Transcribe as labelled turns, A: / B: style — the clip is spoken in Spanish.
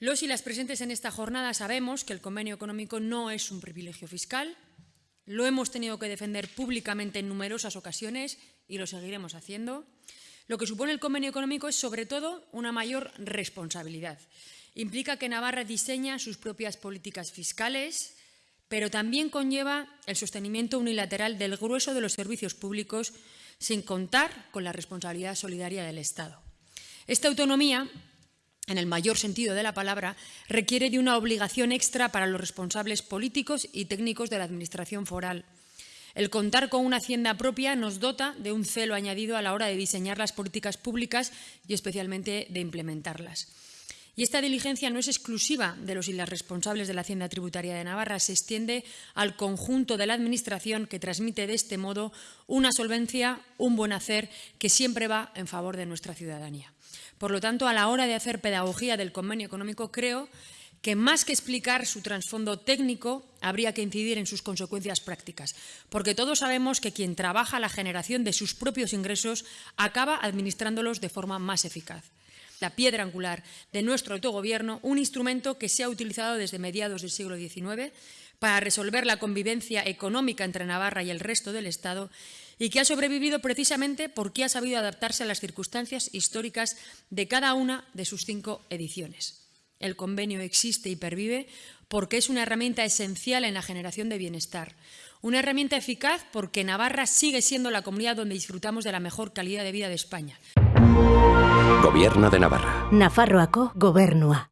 A: Los y las presentes en esta jornada sabemos que el convenio económico no es un privilegio fiscal. Lo hemos tenido que defender públicamente en numerosas ocasiones y lo seguiremos haciendo. Lo que supone el convenio económico es, sobre todo, una mayor responsabilidad. Implica que Navarra diseña sus propias políticas fiscales, pero también conlleva el sostenimiento unilateral del grueso de los servicios públicos sin contar con la responsabilidad solidaria del Estado. Esta autonomía en el mayor sentido de la palabra, requiere de una obligación extra para los responsables políticos y técnicos de la Administración foral. El contar con una hacienda propia nos dota de un celo añadido a la hora de diseñar las políticas públicas y especialmente de implementarlas. Y esta diligencia no es exclusiva de los y las responsables de la Hacienda Tributaria de Navarra, se extiende al conjunto de la Administración que transmite de este modo una solvencia, un buen hacer que siempre va en favor de nuestra ciudadanía. Por lo tanto, a la hora de hacer pedagogía del convenio económico, creo que más que explicar su trasfondo técnico, habría que incidir en sus consecuencias prácticas, porque todos sabemos que quien trabaja la generación de sus propios ingresos acaba administrándolos de forma más eficaz. La piedra angular de nuestro autogobierno, un instrumento que se ha utilizado desde mediados del siglo XIX para resolver la convivencia económica entre Navarra y el resto del Estado y que ha sobrevivido precisamente porque ha sabido adaptarse a las circunstancias históricas de cada una de sus cinco ediciones. El convenio existe y pervive porque es una herramienta esencial en la generación de bienestar, una herramienta eficaz porque Navarra sigue siendo la comunidad donde disfrutamos de la mejor calidad de vida de España.
B: Gobierno de Navarra.
C: Nafarroako gobernua.